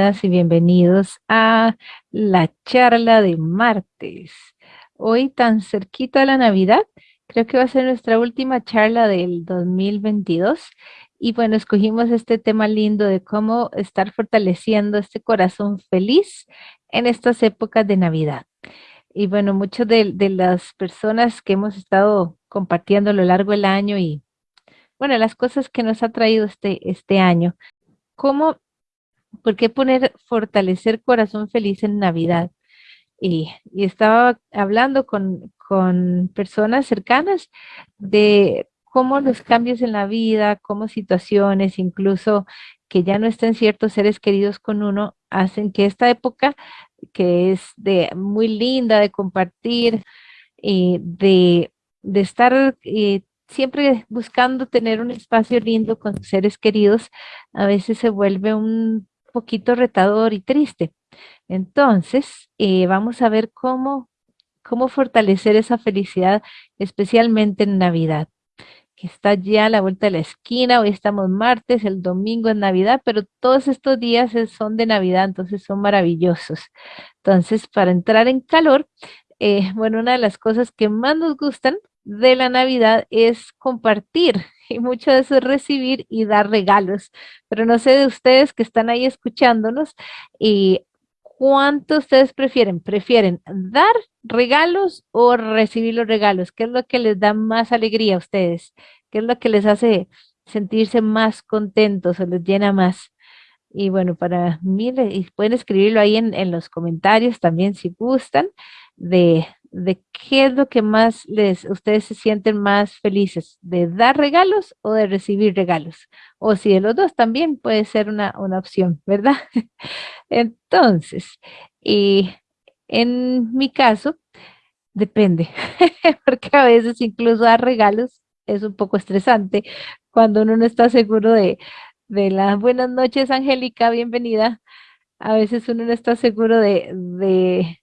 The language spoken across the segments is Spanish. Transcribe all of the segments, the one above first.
y bienvenidos a la charla de martes. Hoy tan cerquita a la Navidad, creo que va a ser nuestra última charla del 2022. Y bueno, escogimos este tema lindo de cómo estar fortaleciendo este corazón feliz en estas épocas de Navidad. Y bueno, muchas de, de las personas que hemos estado compartiendo a lo largo del año y bueno, las cosas que nos ha traído este, este año. ¿Cómo ¿Por qué poner fortalecer corazón feliz en Navidad? Y, estaba hablando con, personas cercanas de cómo los cambios en la vida, cómo situaciones, incluso que ya no estén ciertos seres queridos con uno, hacen que esta época, que es de muy linda de compartir, eh, de, estar eh, siempre buscando tener un espacio lindo con seres queridos, a veces se vuelve un poquito retador y triste. Entonces, eh, vamos a ver cómo, cómo fortalecer esa felicidad, especialmente en Navidad, que está ya a la vuelta de la esquina. Hoy estamos martes, el domingo es Navidad, pero todos estos días son de Navidad, entonces son maravillosos. Entonces, para entrar en calor, eh, bueno, una de las cosas que más nos gustan de la Navidad es compartir y mucho de eso es recibir y dar regalos. Pero no sé de ustedes que están ahí escuchándonos y cuánto ustedes prefieren. ¿Prefieren dar regalos o recibir los regalos? ¿Qué es lo que les da más alegría a ustedes? ¿Qué es lo que les hace sentirse más contentos o les llena más? Y bueno, para mí, pueden escribirlo ahí en, en los comentarios también si gustan, de, de qué es lo que más les, ustedes se sienten más felices, de dar regalos o de recibir regalos. O si de los dos también puede ser una, opción, ¿verdad? Entonces, y en mi caso, depende, porque a veces incluso dar regalos es un poco estresante cuando uno no está seguro de, de las buenas noches, Angélica, bienvenida. A veces uno no está seguro de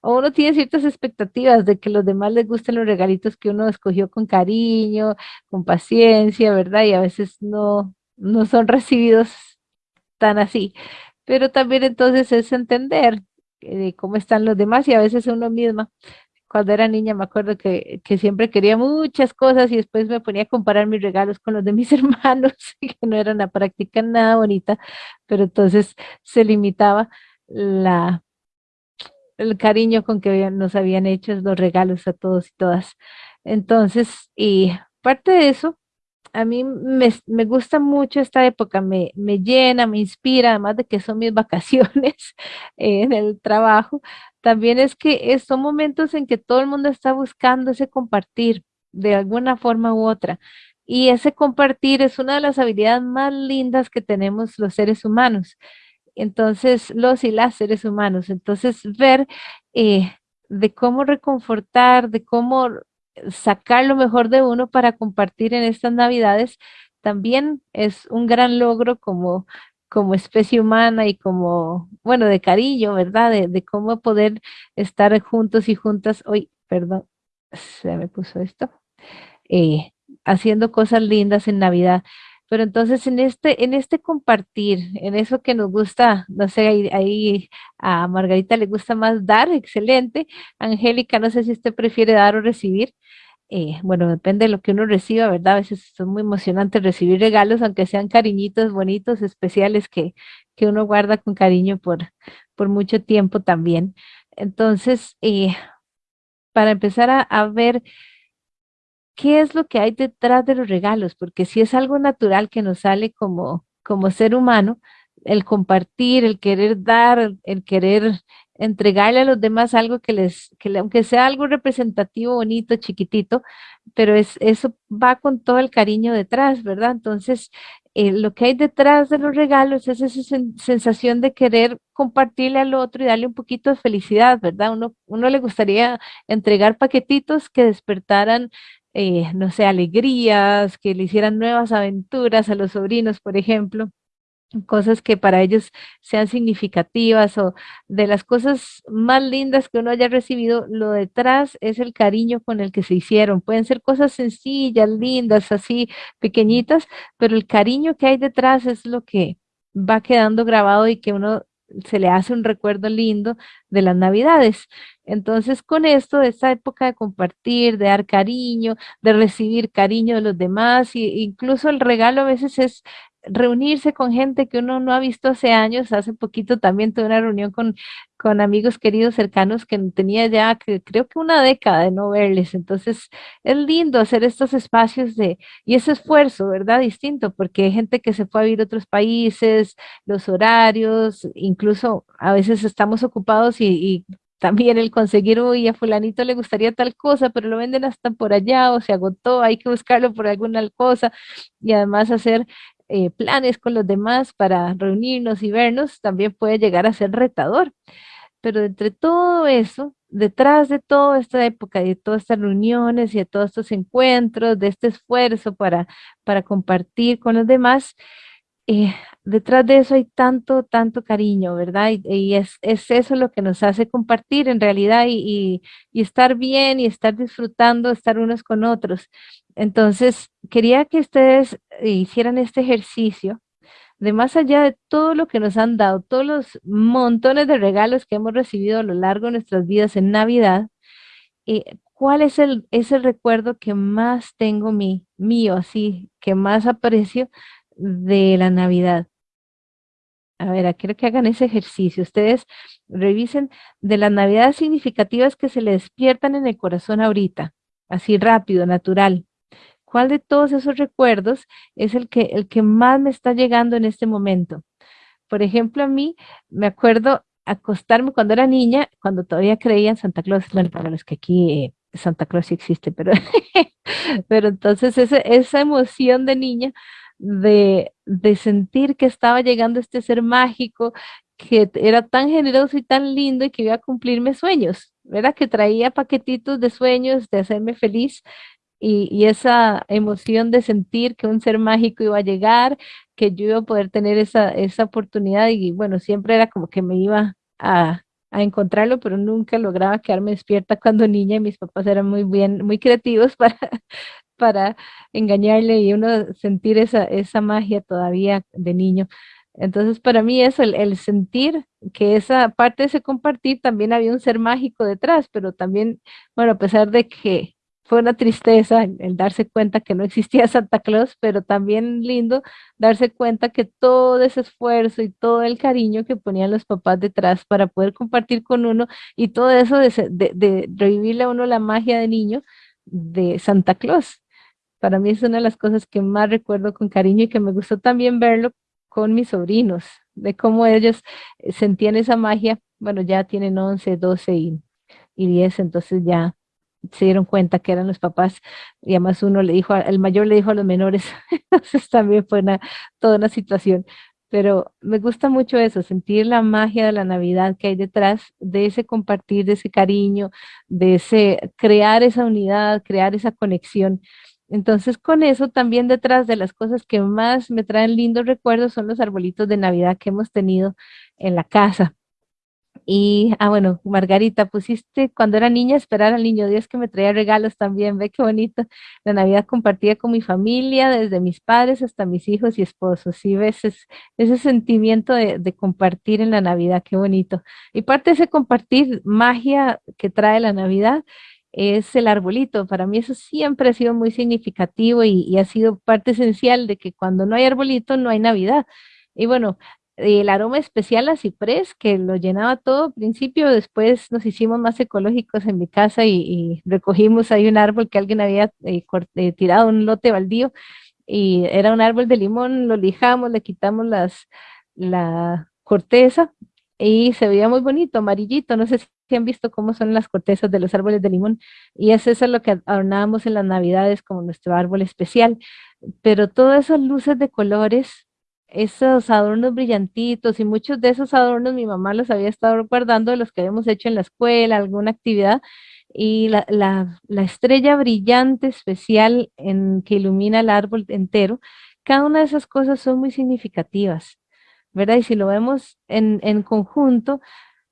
o uno tiene ciertas expectativas de que los demás les gusten los regalitos que uno escogió con cariño, con paciencia, ¿verdad? Y a veces no, no son recibidos tan así. Pero también entonces es entender eh, cómo están los demás y a veces uno misma. Cuando era niña me acuerdo que, que, siempre quería muchas cosas y después me ponía a comparar mis regalos con los de mis hermanos, que no eran una práctica nada bonita, pero entonces se limitaba la, el cariño con que nos habían hecho los regalos a todos y todas. Entonces, y parte de eso, a mí me, gusta mucho esta época, me, me, llena, me inspira, además de que son mis vacaciones en el trabajo, también es que son momentos en que todo el mundo está buscando ese compartir de alguna forma u otra. Y ese compartir es una de las habilidades más lindas que tenemos los seres humanos entonces los y las seres humanos. Entonces ver eh, de cómo reconfortar, de cómo sacar lo mejor de uno para compartir en estas navidades, también es un gran logro como, como especie humana y como, bueno, de cariño, ¿verdad? De, cómo poder estar juntos y juntas. Hoy, perdón, se me puso esto. Eh, haciendo cosas lindas en Navidad. Pero entonces en este, en este compartir, en eso que nos gusta, no sé, ahí, a Margarita le gusta más dar, excelente. Angélica, no sé si usted prefiere dar o recibir. Eh, bueno, depende de lo que uno reciba, ¿verdad? A veces son muy emocionantes recibir regalos, aunque sean cariñitos bonitos, especiales, que, que uno guarda con cariño por, por mucho tiempo también. Entonces, eh, para empezar a ver qué es lo que hay detrás de los regalos, porque si es algo natural que nos sale como, como ser humano, el compartir, el querer dar, el querer entregarle a los demás algo que les, que aunque sea algo representativo, bonito, chiquitito, pero es, eso va con todo el cariño detrás, ¿verdad? Entonces, eh, lo que hay detrás de los regalos es esa sensación de querer compartirle al otro y darle un poquito de felicidad, ¿verdad? Uno, uno le gustaría entregar paquetitos que despertaran eh, no sé, alegrías, que le hicieran nuevas aventuras a los sobrinos, por ejemplo, cosas que para ellos sean significativas o de las cosas más lindas que uno haya recibido, lo detrás es el cariño con el que se hicieron. Pueden ser cosas sencillas, lindas, así pequeñitas, pero el cariño que hay detrás es lo que va quedando grabado y que uno se le hace un recuerdo lindo de las navidades. Entonces, con esto, de esta época de compartir, de dar cariño, de recibir cariño de los demás, e incluso el regalo a veces es reunirse con gente que uno no ha visto hace años. Hace poquito también tuve una reunión con, con amigos queridos cercanos que tenía ya que, creo que una década de no verles. Entonces es lindo hacer estos espacios de, y ese esfuerzo, ¿verdad? Distinto, porque hay gente que se fue a vivir a otros países, los horarios, incluso a veces estamos ocupados y, y también el conseguir, uy, a fulanito le gustaría tal cosa, pero lo venden hasta por allá o se agotó, hay que buscarlo por alguna cosa y además hacer eh, planes con los demás para reunirnos y vernos, también puede llegar a ser retador. Pero entre todo eso, detrás de toda esta época, de todas estas reuniones y de todos estos encuentros, de este esfuerzo para, para compartir con los demás, eh, detrás de eso hay tanto, tanto cariño, ¿verdad? Y, es, eso lo que nos hace compartir en realidad y, y, estar bien y estar disfrutando, estar unos con otros. Entonces, quería que ustedes hicieran este ejercicio de más allá de todo lo que nos han dado, todos los montones de regalos que hemos recibido a lo largo de nuestras vidas en Navidad, eh, ¿cuál es el, ese recuerdo que más tengo mí, mío, así, que más aprecio de la Navidad. A ver, quiero que hagan ese ejercicio. Ustedes revisen de las Navidades significativas que se le despiertan en el corazón ahorita, así rápido, natural. ¿Cuál de todos esos recuerdos es el que, el que más me está llegando en este momento? Por ejemplo, a mí me acuerdo acostarme cuando era niña, cuando todavía creía en Santa Claus, bueno, para los que aquí eh, Santa Claus sí existe, pero, pero entonces esa emoción de niña de, sentir que estaba llegando este ser mágico, que era tan generoso y tan lindo y que iba a cumplir mis sueños, ¿verdad? Que traía paquetitos de sueños, de hacerme feliz y, esa emoción de sentir que un ser mágico iba a llegar, que yo iba a poder tener esa, esa oportunidad y bueno, siempre era como que me iba a, a encontrarlo, pero nunca lograba quedarme despierta cuando niña y mis papás eran muy bien, muy creativos para, para engañarle y uno sentir esa, esa magia todavía de niño. Entonces, para mí eso, el, sentir que esa parte de ese compartir también había un ser mágico detrás, pero también, bueno, a pesar de que fue una tristeza el, darse cuenta que no existía Santa Claus, pero también lindo darse cuenta que todo ese esfuerzo y todo el cariño que ponían los papás detrás para poder compartir con uno y todo eso de, de, de revivirle a uno la magia de niño de Santa Claus. Para mí es una de las cosas que más recuerdo con cariño y que me gustó también verlo con mis sobrinos, de cómo ellos eh, sentían esa magia. Bueno, ya tienen 11, 12 y, y 10, entonces ya se dieron cuenta que eran los papás y además uno le dijo, el mayor le dijo a los menores, entonces también fue toda una situación. Pero me gusta mucho eso, sentir la magia de la Navidad que hay detrás de ese compartir, de ese cariño, de ese crear esa unidad, crear esa conexión. Entonces, con eso también detrás de las cosas que más me traen lindos recuerdos son los arbolitos de Navidad que hemos tenido en la casa. Y, ah, bueno, Margarita, pusiste cuando era niña esperar al niño Dios que me traía regalos también, ve qué bonito. La Navidad compartida con mi familia, desde mis padres hasta mis hijos y esposos. Y ves ese, sentimiento de, de, compartir en la Navidad, qué bonito. Y parte de ese compartir magia que trae la Navidad es el arbolito. Para mí eso siempre ha sido muy significativo y, ha sido parte esencial de que cuando no hay arbolito no hay Navidad. Y bueno, el aroma especial a ciprés que lo llenaba todo al principio, después nos hicimos más ecológicos en mi casa y, recogimos ahí un árbol que alguien había eh, eh, tirado un lote baldío y era un árbol de limón, lo lijamos, le quitamos la corteza y se veía muy bonito, amarillito, no sé si han visto cómo son las cortezas de los árboles de limón, y es eso lo que adornábamos en las navidades como nuestro árbol especial, pero todas esas luces de colores, esos adornos brillantitos y muchos de esos adornos mi mamá los había estado guardando de los que habíamos hecho en la escuela, alguna actividad, y la, la estrella brillante especial en, que ilumina el árbol entero, cada una de esas cosas son muy significativas. ¿verdad? Y si lo vemos en, en conjunto,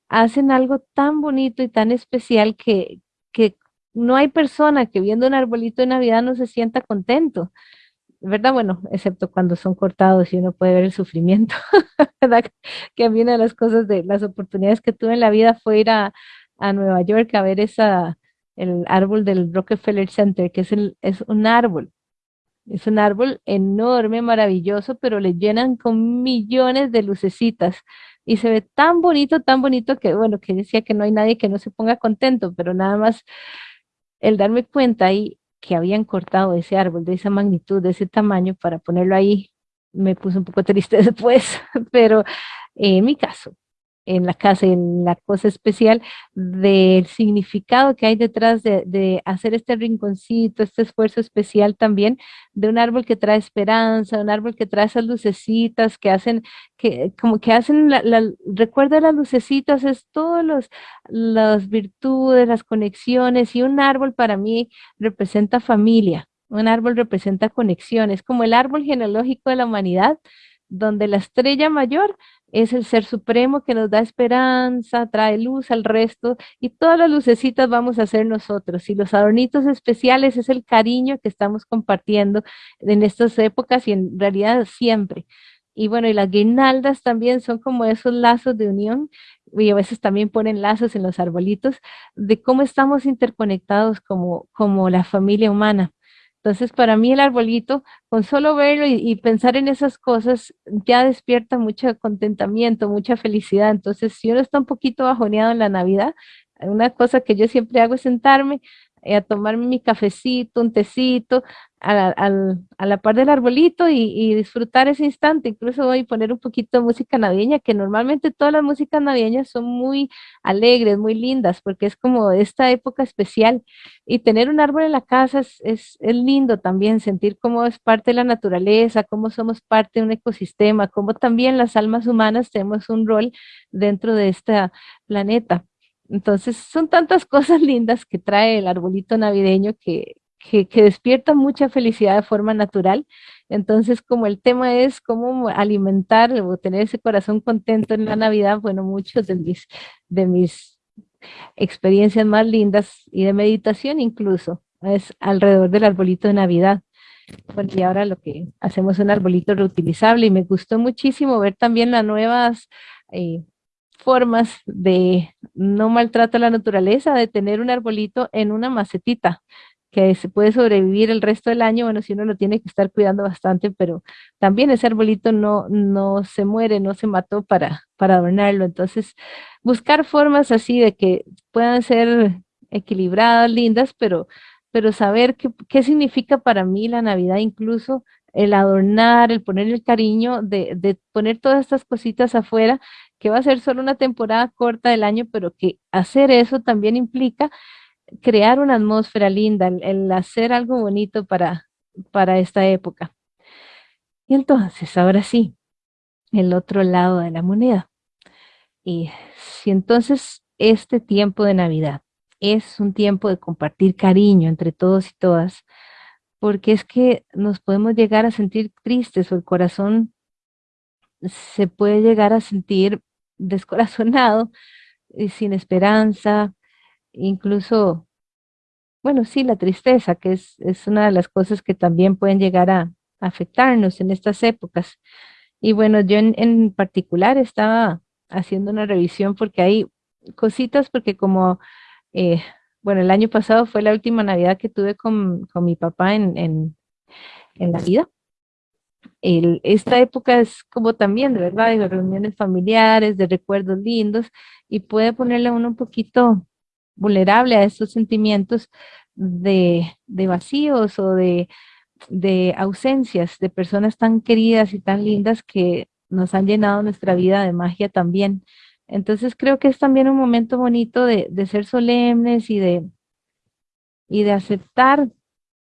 hacen algo tan bonito y tan especial que, que no hay persona que viendo un arbolito de Navidad no se sienta contento. ¿Verdad? Bueno, excepto cuando son cortados y uno puede ver el sufrimiento, ¿verdad? Que a mí una de las cosas de las oportunidades que tuve en la vida fue ir a, a Nueva York a ver esa, el árbol del Rockefeller Center, que es, el, es un árbol. Es un árbol enorme, maravilloso, pero le llenan con millones de lucecitas y se ve tan bonito, tan bonito que, bueno, que decía que no hay nadie que no se ponga contento, pero nada más el darme cuenta ahí que habían cortado ese árbol de esa magnitud, de ese tamaño, para ponerlo ahí, me puso un poco triste después, pero en mi caso, en la casa en la cosa especial del significado que hay detrás de, hacer este rinconcito, este esfuerzo especial también de un árbol que trae esperanza, un árbol que trae esas lucecitas que hacen, que como que hacen, la, recuerda las lucecitas, es todas las virtudes, las conexiones y un árbol para mí representa familia. Un árbol representa conexiones, como el árbol genealógico de la humanidad, donde la estrella mayor es el ser supremo que nos da esperanza, trae luz al resto y todas las lucecitas vamos a ser nosotros y los adornitos especiales es el cariño que estamos compartiendo en estas épocas y en realidad siempre. Y bueno, y las guirnaldas también son como esos lazos de unión y a veces también ponen lazos en los arbolitos de cómo estamos interconectados como, como la familia humana. Entonces, para mí el arbolito, con solo verlo y, pensar en esas cosas, ya despierta mucho contentamiento, mucha felicidad. Entonces, si uno está un poquito bajoneado en la Navidad, una cosa que yo siempre hago es sentarme a tomarme mi cafecito, un tecito, a, la par del arbolito y, disfrutar ese instante. Incluso voy a poner un poquito de música navideña, que normalmente todas las músicas navideñas son muy alegres, muy lindas, porque es como esta época especial. Y tener un árbol en la casa es, es, es lindo también, sentir cómo es parte de la naturaleza, cómo somos parte de un ecosistema, cómo también las almas humanas tenemos un rol dentro de este planeta. Entonces, son tantas cosas lindas que trae el arbolito navideño que, que, despierta mucha felicidad de forma natural. Entonces, como el tema es cómo alimentar o tener ese corazón contento en la Navidad, bueno, muchos de mis, de mis experiencias más lindas y de meditación incluso es alrededor del arbolito de Navidad. Y ahora lo que hacemos es un arbolito reutilizable y me gustó muchísimo ver también las nuevas eh, formas de no maltrato a la naturaleza, de tener un arbolito en una macetita que se puede sobrevivir el resto del año, bueno, si uno lo tiene que estar cuidando bastante, pero también ese arbolito no, no se muere, no se mató para, para adornarlo. Entonces, buscar formas así de que puedan ser equilibradas, lindas, pero, pero saber qué, qué significa para mí la Navidad, incluso el adornar, el poner el cariño de, de poner todas estas cositas afuera, que va a ser solo una temporada corta del año, pero que hacer eso también implica crear una atmósfera linda, el, hacer algo bonito para, para esta época. Y entonces, ahora sí, el otro lado de la moneda. Y si entonces este tiempo de Navidad es un tiempo de compartir cariño entre todos y todas, porque es que nos podemos llegar a sentir tristes o el corazón se puede llegar a sentir descorazonado y sin esperanza, incluso, bueno, sí, la tristeza, que es, es una de las cosas que también pueden llegar a, afectarnos en estas épocas. Y bueno, yo en, particular estaba haciendo una revisión porque hay cositas, porque como, eh, bueno, el año pasado fue la última Navidad que tuve con, mi papá en, en, en la vida esta época es como también, de verdad, de reuniones familiares, de recuerdos lindos, y puede ponerle a uno un poquito vulnerable a estos sentimientos de, vacíos o de, ausencias de personas tan queridas y tan lindas que nos han llenado nuestra vida de magia también. Entonces creo que es también un momento bonito de, de ser solemnes y de, y de aceptar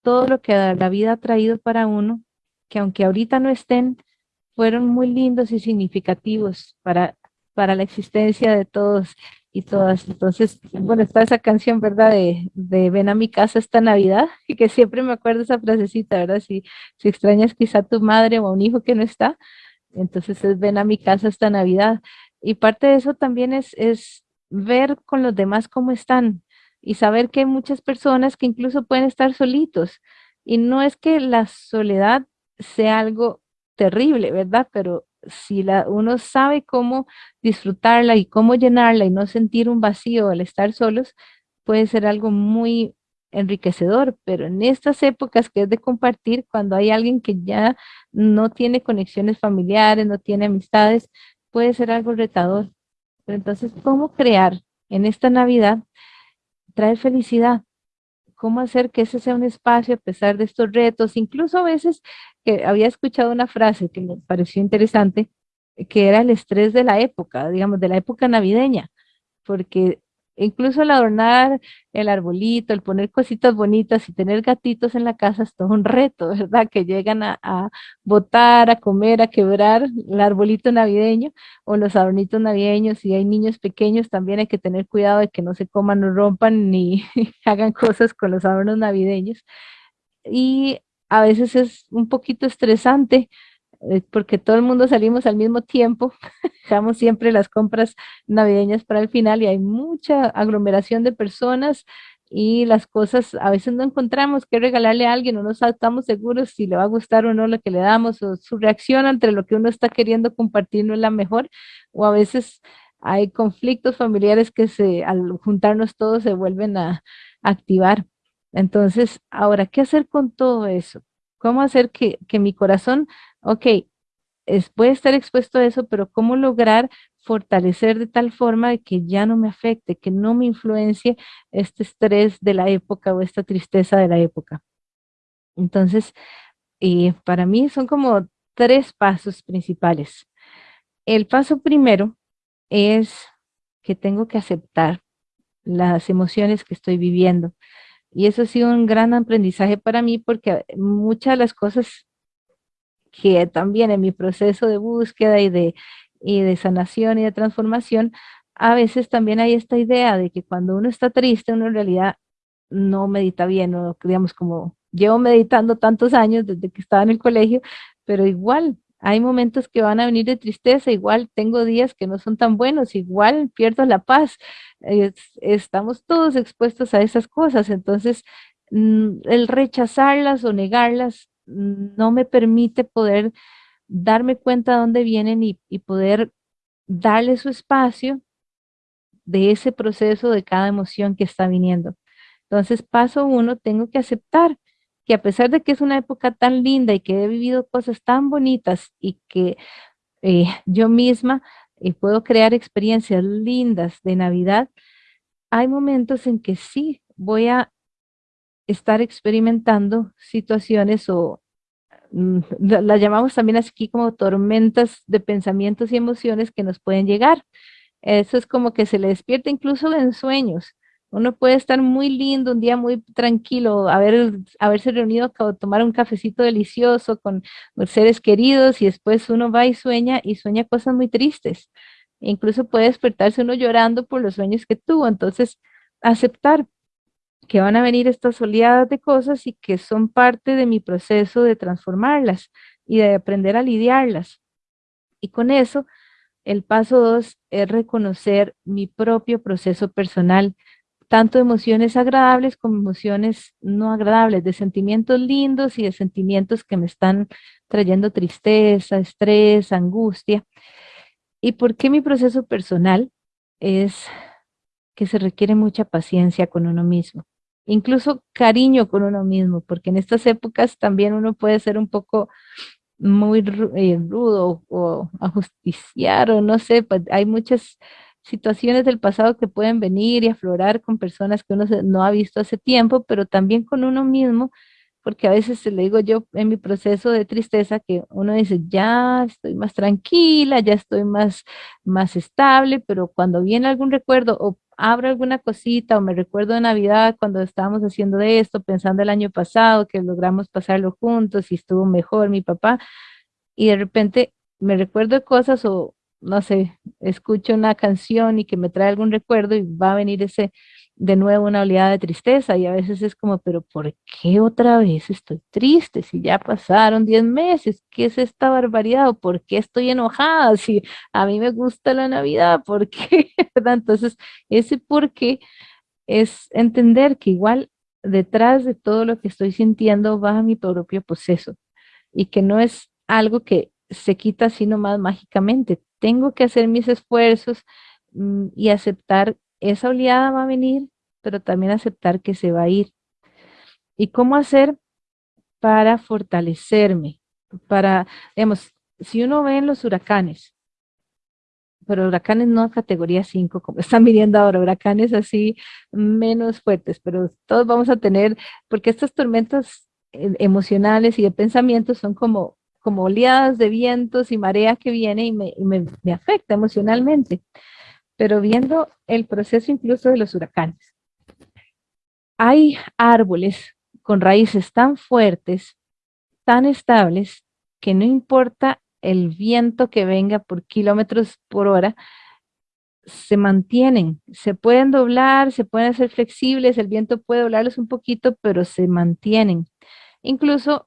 todo lo que la vida ha traído para uno que aunque ahorita no estén, fueron muy lindos y significativos para, para la existencia de todos y todas. Entonces, bueno, está esa canción, ¿verdad? De, de Ven a mi casa esta Navidad, y que siempre me acuerdo esa frasecita, ¿verdad? Si, si extrañas quizá a tu madre o a un hijo que no está, entonces es Ven a mi casa esta Navidad. Y parte de eso también es, es ver con los demás cómo están y saber que hay muchas personas que incluso pueden estar solitos. Y no es que la soledad sea algo terrible, ¿verdad? Pero si la, uno sabe cómo disfrutarla y cómo llenarla y no sentir un vacío al estar solos, puede ser algo muy enriquecedor, pero en estas épocas que es de compartir, cuando hay alguien que ya no tiene conexiones familiares, no tiene amistades, puede ser algo retador. Pero entonces, ¿cómo crear en esta Navidad traer felicidad? ¿Cómo hacer que ese sea un espacio a pesar de estos retos? Incluso a veces que había escuchado una frase que me pareció interesante, que era el estrés de la época, digamos, de la época navideña, porque incluso el adornar el arbolito, el poner cositas bonitas y tener gatitos en la casa es todo un reto, ¿verdad? Que llegan a, a botar, a comer, a quebrar el arbolito navideño o los adornitos navideños. Si hay niños pequeños, también hay que tener cuidado de que no se coman o rompan ni hagan cosas con los adornos navideños. Y a veces es un poquito estresante porque todo el mundo salimos al mismo tiempo, dejamos siempre las compras navideñas para el final y hay mucha aglomeración de personas y las cosas a veces no encontramos qué regalarle a alguien o no estamos seguros si le va a gustar o no lo que le damos o su reacción entre lo que uno está queriendo compartir no es la mejor o a veces hay conflictos familiares que se al juntarnos todos se vuelven a activar. Entonces, ahora, ¿qué hacer con todo eso? ¿Cómo hacer que, que mi corazón ok, es, puede estar expuesto a eso, pero cómo lograr fortalecer de tal forma que ya no me afecte, que no me influencie este estrés de la época o esta tristeza de la época. Entonces, eh, para mí son como tres pasos principales. El paso primero es que tengo que aceptar las emociones que estoy viviendo. Y eso ha sido un gran aprendizaje para mí porque muchas de las cosas que también en mi proceso de búsqueda y de, y de sanación y de transformación, a veces también hay esta idea de que cuando uno está triste, uno en realidad no medita bien, o digamos como llevo meditando tantos años desde que estaba en el colegio, pero igual hay momentos que van a venir de tristeza, igual tengo días que no son tan buenos, igual pierdo la paz. estamos todos expuestos a esas cosas, entonces mm, el rechazarlas o negarlas no me permite poder darme cuenta de dónde vienen y, poder darle su espacio de ese proceso de cada emoción que está viniendo. Entonces, paso uno, tengo que aceptar que a pesar de que es una época tan linda y que he vivido cosas tan bonitas y que eh, yo misma eh, puedo crear experiencias lindas de Navidad, hay momentos en que sí voy a estar experimentando situaciones o mm, las llamamos también aquí como tormentas de pensamientos y emociones que nos pueden llegar. Eso es como que se le despierta incluso en sueños. Uno puede estar muy lindo, un día muy tranquilo, haber, haberse reunido a tomar un cafecito delicioso con seres queridos y después uno va y sueña y sueña cosas muy tristes. incluso puede despertarse uno llorando por los sueños que tuvo. Entonces, aceptar que van a venir estas oleadas de cosas y que son parte de mi proceso de transformarlas y de aprender a lidiarlas. Y con eso, el paso dos es reconocer mi propio proceso personal, tanto emociones agradables como emociones no agradables, de sentimientos lindos y de sentimientos que me están trayendo tristeza, estrés, angustia. ¿Y por qué mi proceso personal? Es que se requiere mucha paciencia con uno mismo incluso cariño con uno mismo, porque en estas épocas también uno puede ser un poco muy eh, rudo o ajusticiar o no sé, pues hay muchas situaciones del pasado que pueden venir y aflorar con personas que uno no ha visto hace tiempo, pero también con uno mismo porque a veces le digo yo en mi proceso de tristeza que uno dice, ya estoy más tranquila, ya estoy más, más estable, pero cuando viene algún recuerdo o abro alguna cosita o me recuerdo de Navidad cuando estábamos haciendo de esto, pensando el año pasado que logramos pasarlo juntos y estuvo mejor mi papá, y de repente me recuerdo cosas o no sé, escucho una canción y que me trae algún recuerdo y va a venir ese de nuevo una oleada de tristeza y a veces es como, pero ¿por qué otra vez estoy triste? Si ya pasaron 10 meses, ¿qué es esta barbaridad? ¿O por qué estoy enojada? Si a mí me gusta la Navidad, ¿por qué? Entonces, ese por qué es entender que igual detrás de todo lo que estoy sintiendo va mi propio proceso y que no es algo que se quita así nomás mágicamente. Tengo que hacer mis esfuerzos mm, y aceptar esa oleada va a venir, pero también aceptar que se va a ir. ¿Y cómo hacer para fortalecerme? Para, digamos, si uno ve en los huracanes, pero huracanes no categoría 5, como están viniendo ahora, huracanes así menos fuertes, pero todos vamos a tener, porque estas tormentas eh, emocionales y de pensamientos son como, como oleadas de vientos y marea que viene y, me, me afecta emocionalmente. Pero viendo el proceso incluso de los huracanes, hay árboles con raíces tan fuertes, tan estables, que no importa el viento que venga por kilómetros por hora, se mantienen, se pueden doblar, se pueden hacer flexibles, el viento puede doblarlos un poquito, pero se mantienen. Incluso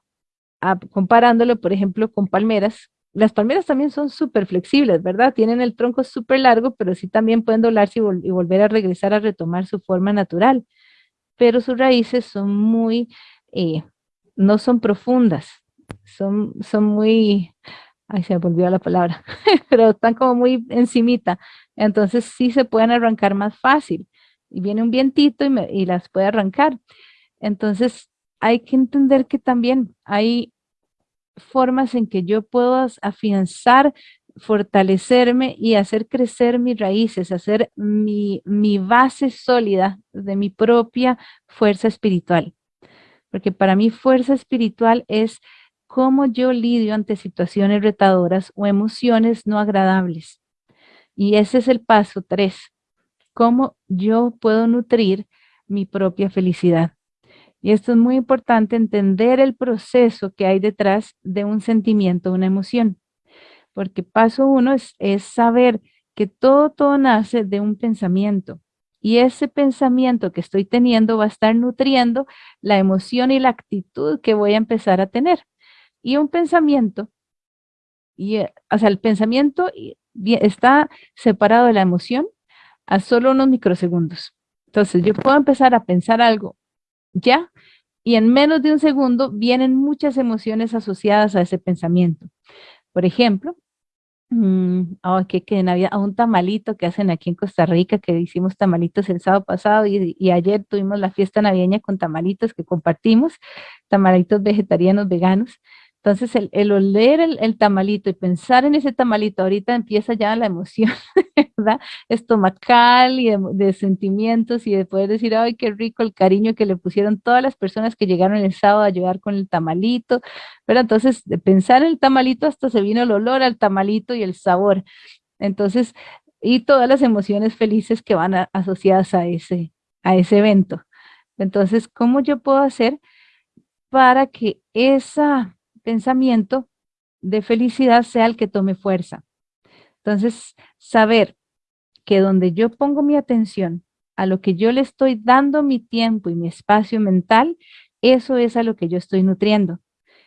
comparándolo, por ejemplo, con palmeras, las palmeras también son súper flexibles, ¿verdad? Tienen el tronco súper largo, pero sí también pueden doblarse y, volver a regresar a retomar su forma natural. Pero sus raíces son muy, eh, no son profundas, son, son muy, ay, se me volvió la palabra, pero están como muy encimita, entonces sí se pueden arrancar más fácil, y viene un vientito y, y las puede arrancar. Entonces hay que entender que también hay formas en que yo puedo afianzar, fortalecerme y hacer crecer mis raíces, hacer mi, base sólida de mi propia fuerza espiritual. Porque para mí fuerza espiritual es cómo yo lidio ante situaciones retadoras o emociones no agradables. Y ese es el paso tres, cómo yo puedo nutrir mi propia felicidad. Y esto es muy importante, entender el proceso que hay detrás de un sentimiento, una emoción. Porque paso uno es, es saber que todo, todo nace de un pensamiento. Y ese pensamiento que estoy teniendo va a estar nutriendo la emoción y la actitud que voy a empezar a tener. Y un pensamiento, y, eh, o sea, el pensamiento está separado de la emoción a solo unos microsegundos. Entonces, yo puedo empezar a pensar algo ya, y en menos de un segundo vienen muchas emociones asociadas a ese pensamiento. Por ejemplo, oh, que Navidad, a un tamalito que hacen aquí en Costa Rica, que hicimos tamalitos el sábado pasado y, y, ayer tuvimos la fiesta navideña con tamalitos que compartimos, tamalitos vegetarianos, veganos. Entonces, el, el oler el, el, tamalito y pensar en ese tamalito, ahorita empieza ya la emoción, ¿verdad? Estomacal y de, sentimientos y de poder decir, ay, qué rico el cariño que le pusieron todas las personas que llegaron el sábado a ayudar con el tamalito, pero entonces, de pensar en el tamalito hasta se vino el olor al tamalito y el sabor. Entonces, y todas las emociones felices que van asociadas a ese, a ese evento. Entonces, ¿cómo yo puedo hacer para que esa pensamiento de felicidad sea el que tome fuerza. Entonces, saber que donde yo pongo mi atención, a lo que yo le estoy dando mi tiempo y mi espacio mental, eso es a lo que yo estoy nutriendo.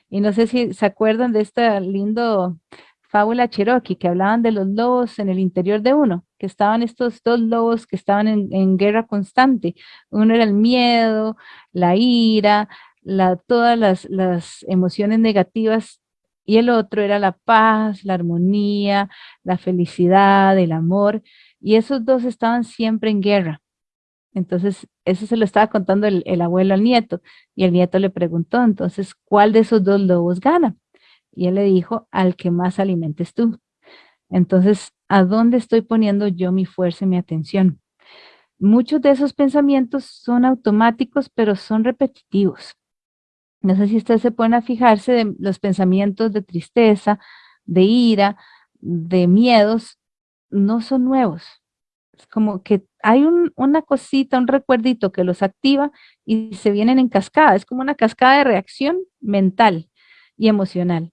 Y no sé si se acuerdan de esta lindo fábula Cherokee, que hablaban de los lobos en el interior de uno, que estaban estos dos lobos que estaban en, en guerra constante. Uno era el miedo, la ira, la, todas las, las emociones negativas y el otro era la paz, la armonía, la felicidad, el amor, y esos dos estaban siempre en guerra. Entonces, eso se lo estaba contando el, el, abuelo al nieto, y el nieto le preguntó, entonces, ¿cuál de esos dos lobos gana? Y él le dijo, al que más alimentes tú. Entonces, ¿a dónde estoy poniendo yo mi fuerza y mi atención? Muchos de esos pensamientos son automáticos, pero son repetitivos. No sé si ustedes se pueden fijarse de los pensamientos de tristeza, de ira, de miedos, no son nuevos. Es como que hay un, una cosita, un recuerdito que los activa y se vienen en cascada. Es como una cascada de reacción mental y emocional.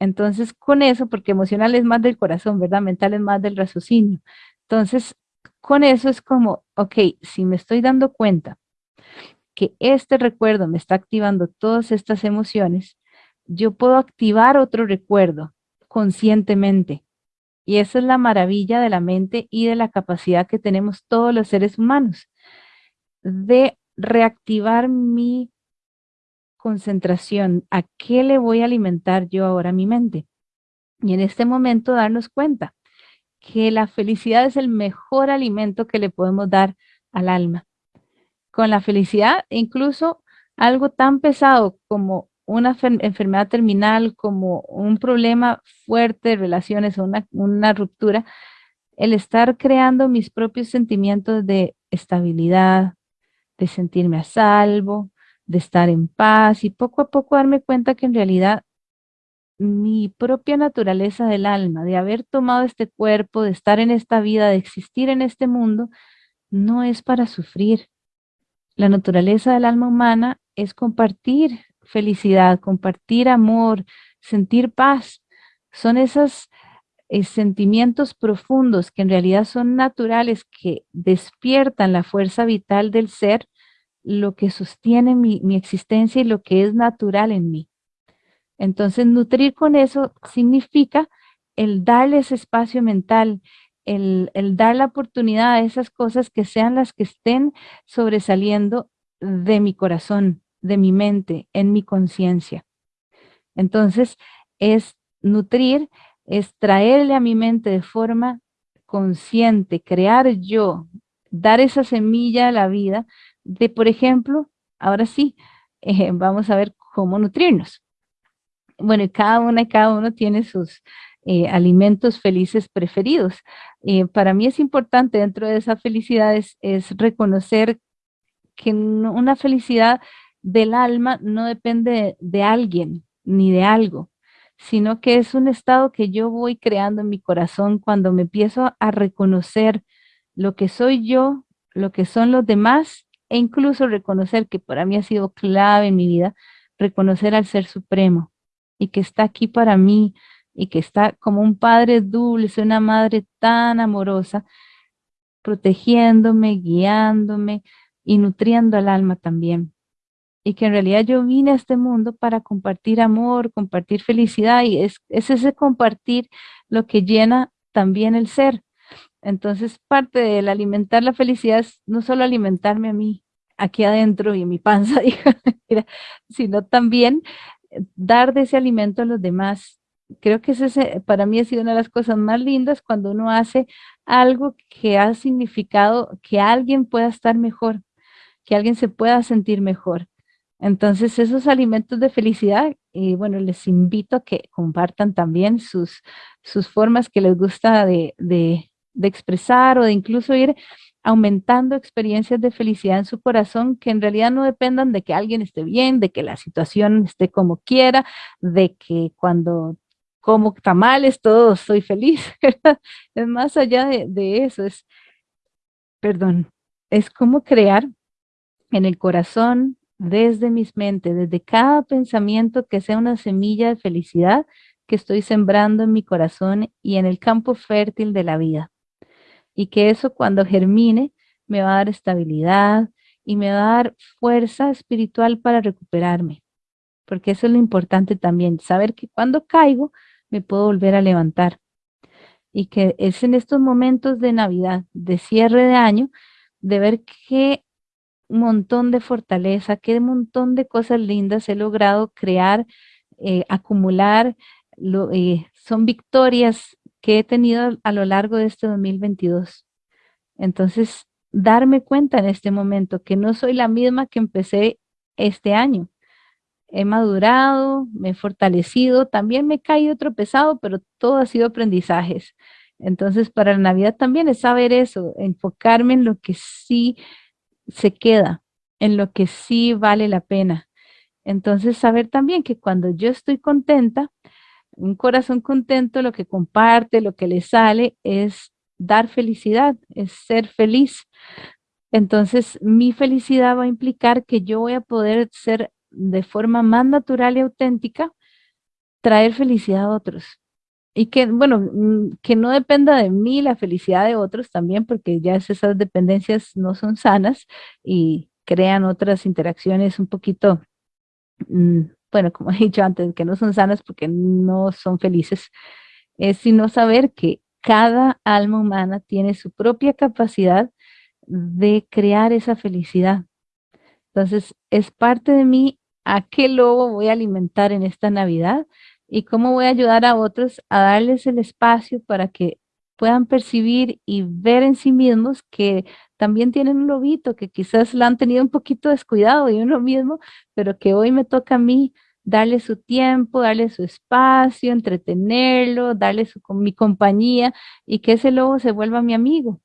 Entonces, con eso, porque emocional es más del corazón, ¿verdad? Mental es más del raciocinio. Entonces, con eso es como, ok, si me estoy dando cuenta que este recuerdo me está activando todas estas emociones, yo puedo activar otro recuerdo conscientemente. Y esa es la maravilla de la mente y de la capacidad que tenemos todos los seres humanos de reactivar mi concentración, ¿a qué le voy a alimentar yo ahora mi mente? Y en este momento darnos cuenta que la felicidad es el mejor alimento que le podemos dar al alma. Con la felicidad, incluso algo tan pesado como una enfermedad terminal, como un problema fuerte de relaciones o una, una ruptura, el estar creando mis propios sentimientos de estabilidad, de sentirme a salvo, de estar en paz y poco a poco darme cuenta que en realidad mi propia naturaleza del alma, de haber tomado este cuerpo, de estar en esta vida, de existir en este mundo, no es para sufrir. La naturaleza del alma humana es compartir felicidad, compartir amor, sentir paz. Son esos eh, sentimientos profundos que en realidad son naturales, que despiertan la fuerza vital del ser, lo que sostiene mi, mi existencia y lo que es natural en mí. Entonces, nutrir con eso significa el darle ese espacio mental, el, dar la oportunidad a esas cosas que sean las que estén sobresaliendo de mi corazón, de mi mente, en mi conciencia. Entonces, es nutrir, es traerle a mi mente de forma consciente, crear yo, dar esa semilla a la vida de, por ejemplo, ahora sí, eh, vamos a ver cómo nutrirnos bueno, cada una y cada uno tiene sus eh, alimentos felices preferidos. Eh, para mí es importante dentro de esa felicidad es, reconocer que una felicidad del alma no depende de, alguien ni de algo, sino que es un estado que yo voy creando en mi corazón cuando me empiezo a reconocer lo que soy yo, lo que son los demás e incluso reconocer que para mí ha sido clave en mi vida, reconocer al Ser Supremo, y que está aquí para mí y que está como un padre dulce, una madre tan amorosa, protegiéndome, guiándome y nutriendo al alma también. Y que en realidad yo vine a este mundo para compartir amor, compartir felicidad y es, es ese compartir lo que llena también el ser. Entonces parte del alimentar la felicidad es no solo alimentarme a mí, aquí adentro y en mi panza, sino también dar de ese alimento a los demás. Creo que para mí ha sido una de las cosas más lindas cuando uno hace algo que ha significado que alguien pueda estar mejor, que alguien se pueda sentir mejor. Entonces, esos alimentos de felicidad, y bueno, les invito a que compartan también sus, sus formas que les gusta de, de expresar o de incluso ir aumentando experiencias de felicidad en su corazón que en realidad no dependan de que alguien esté bien, de que la situación esté como quiera, de que cuando como tamales todo soy feliz. es más allá de, de eso, es, perdón, es como crear en el corazón, desde mis mentes, desde cada pensamiento que sea una semilla de felicidad que estoy sembrando en mi corazón y en el campo fértil de la vida y que eso cuando germine me va a dar estabilidad y me va a dar fuerza espiritual para recuperarme. Porque eso es lo importante también, saber que cuando caigo me puedo volver a levantar. Y que es en estos momentos de Navidad, de cierre de año, de ver qué montón de fortaleza, qué montón de cosas lindas he logrado crear, eh, acumular, eh, son victorias que he tenido a lo largo de este 2022. Entonces, darme cuenta en este momento que no soy la misma que empecé este año. He madurado, me he fortalecido, también me he caído tropezado, pero todo ha sido aprendizajes. Entonces, para la Navidad también es saber eso, enfocarme en lo que sí se queda, en lo que sí vale la pena. Entonces, saber también que cuando yo estoy contenta, un corazón contento lo que comparte, lo que le sale es dar felicidad, es ser feliz. Entonces, mi felicidad va a implicar que yo voy a poder ser de forma más natural y auténtica, traer felicidad a otros. Y que, bueno, mm, que no dependa de mí la felicidad de otros también, porque ya esas dependencias no son sanas y crean otras interacciones un poquito mm, bueno, como he dicho antes, que no son sanas porque no son felices, es sino saber que cada alma humana tiene su propia capacidad de crear esa felicidad. Entonces, es parte de mí a qué lobo voy a alimentar en esta Navidad y cómo voy a ayudar a otros a darles el espacio para que puedan percibir y ver en sí mismos que también tienen un lobito, que quizás la han tenido un poquito descuidado y uno mismo, pero que hoy me toca a mí darle su tiempo, darle su espacio, entretenerlo, darle su, mi compañía y que ese lobo se vuelva mi amigo.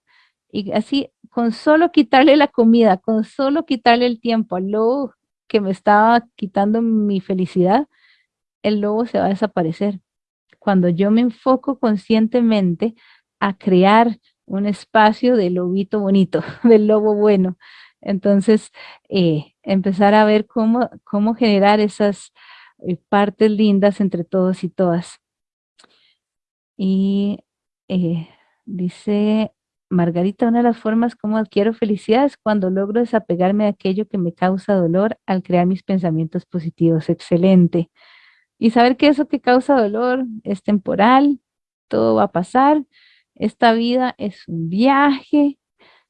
Y así, con solo quitarle la comida, con solo quitarle el tiempo al lobo que me estaba quitando mi felicidad, el lobo se va a desaparecer. Cuando yo me enfoco conscientemente a crear un espacio de lobito bonito, del lobo bueno. Entonces, eh, empezar a ver cómo, cómo generar esas eh, partes lindas entre todos y todas. Y eh, dice Margarita, una de las formas como adquiero felicidad es cuando logro desapegarme de aquello que me causa dolor al crear mis pensamientos positivos. Excelente. Y saber que eso que causa dolor es temporal, todo va a pasar, esta vida es un viaje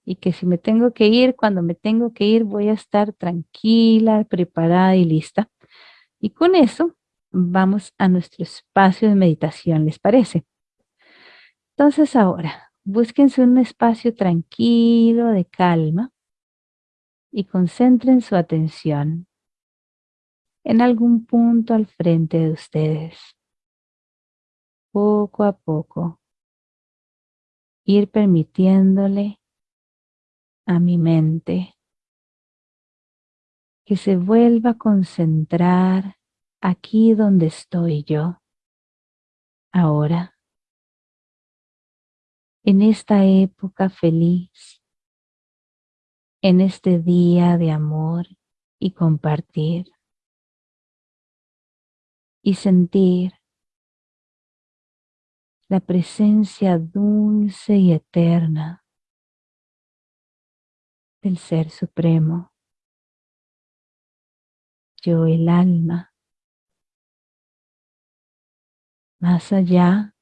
y que si me tengo que ir, cuando me tengo que ir, voy a estar tranquila, preparada y lista. Y con eso vamos a nuestro espacio de meditación, ¿les parece? Entonces ahora, búsquense un espacio tranquilo, de calma, y concentren su atención en algún punto al frente de ustedes. Poco a poco, ir permitiéndole a mi mente que se vuelva a concentrar aquí donde estoy yo, ahora, en esta época feliz, en este día de amor y compartir, y sentir la presencia dulce y eterna del Ser Supremo. Yo el alma, más allá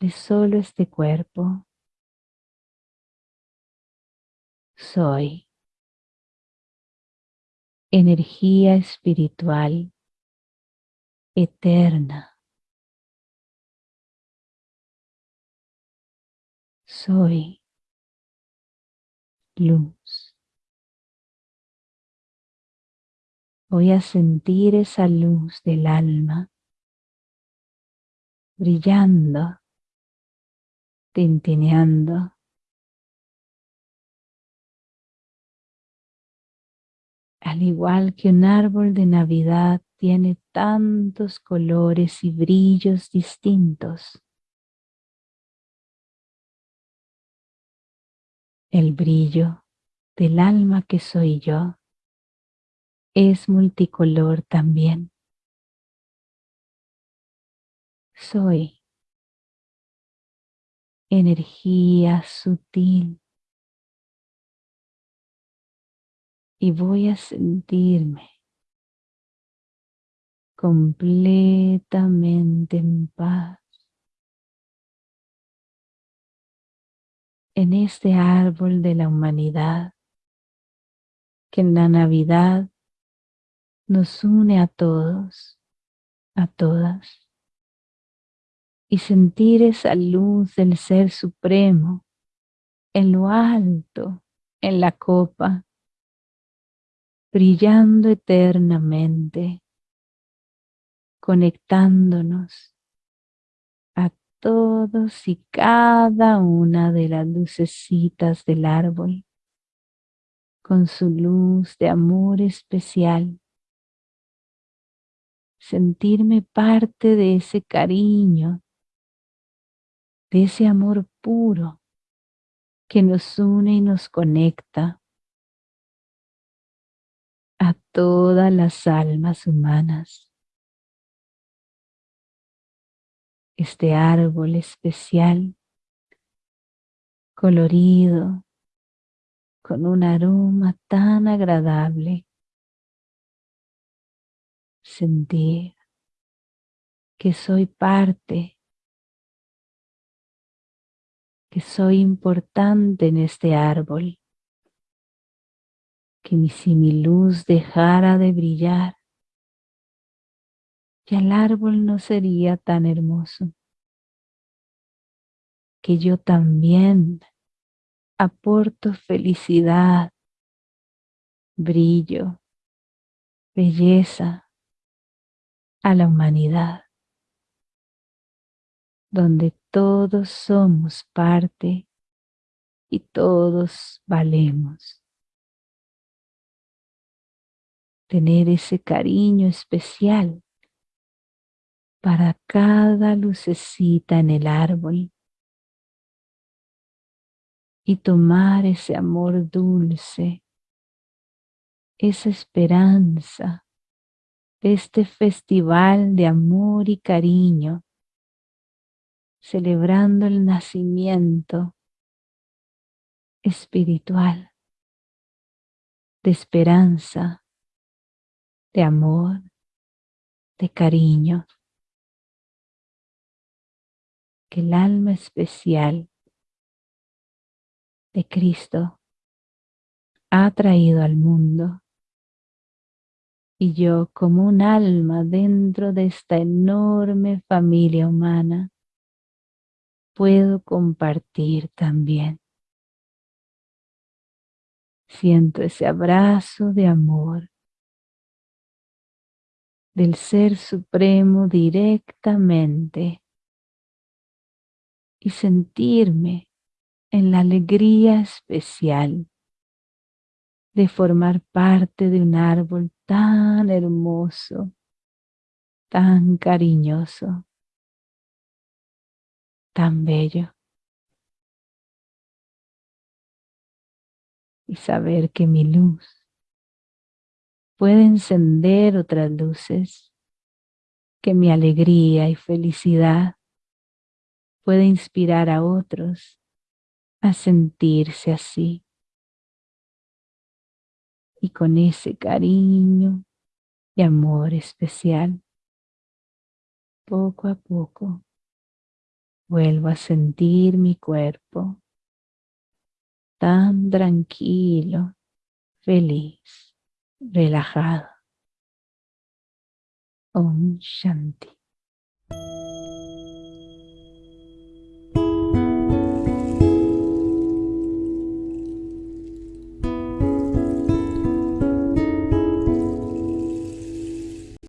de solo este cuerpo, soy energía espiritual eterna soy luz. Voy a sentir esa luz del alma brillando, tintineando. Al igual que un árbol de Navidad tiene tantos colores y brillos distintos. El brillo del alma que soy yo es multicolor también. Soy energía sutil. Y voy a sentirme completamente en paz. En este árbol de la humanidad que en la Navidad nos une a todos, a todas, y sentir esa luz del Ser Supremo en lo alto, en la copa, brillando eternamente, conectándonos todos y cada una de las lucecitas del árbol con su luz de amor especial. Sentirme parte de ese cariño, de ese amor puro que nos une y nos conecta a todas las almas humanas. este árbol especial, colorido, con un aroma tan agradable. Sentir que soy parte, que soy importante en este árbol, que si mi luz dejara de brillar, ya el árbol no sería tan hermoso, que yo también aporto felicidad, brillo, belleza a la humanidad, donde todos somos parte y todos valemos. Tener ese cariño especial para cada lucecita en el árbol y tomar ese amor dulce, esa esperanza, este festival de amor y cariño, celebrando el nacimiento espiritual de esperanza, de amor, de cariño, que el alma especial de Cristo ha traído al mundo. Y yo como un alma dentro de esta enorme familia humana puedo compartir también. Siento ese abrazo de amor del Ser Supremo directamente y sentirme en la alegría especial de formar parte de un árbol tan hermoso, tan cariñoso, tan bello. Y saber que mi luz puede encender otras luces, que mi alegría y felicidad puede inspirar a otros a sentirse así. Y con ese cariño y amor especial, poco a poco Vuelvo a sentir mi cuerpo tan tranquilo, feliz, relajado. Om Shanti.